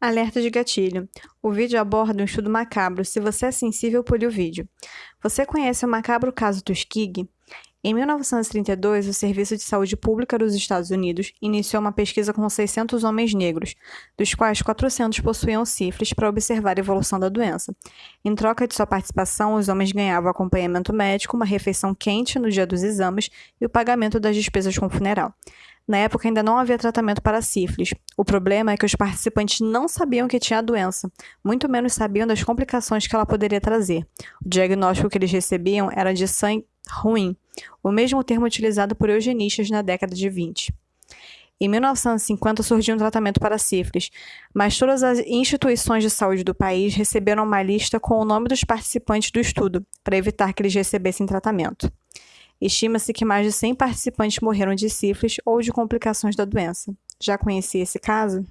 Alerta de gatilho. O vídeo aborda um estudo macabro. Se você é sensível, pule o vídeo. Você conhece o macabro caso Tuskegee? Em 1932, o Serviço de Saúde Pública dos Estados Unidos iniciou uma pesquisa com 600 homens negros, dos quais 400 possuíam sífilis, para observar a evolução da doença. Em troca de sua participação, os homens ganhavam acompanhamento médico, uma refeição quente no dia dos exames e o pagamento das despesas com o funeral. Na época ainda não havia tratamento para sífilis. O problema é que os participantes não sabiam que tinha a doença, muito menos sabiam das complicações que ela poderia trazer. O diagnóstico que eles recebiam era de sangue ruim, o mesmo termo utilizado por eugenistas na década de 20. Em 1950 surgiu um tratamento para sífilis, mas todas as instituições de saúde do país receberam uma lista com o nome dos participantes do estudo, para evitar que eles recebessem tratamento. Estima-se que mais de 100 participantes morreram de sífilis ou de complicações da doença. Já conhecia esse caso?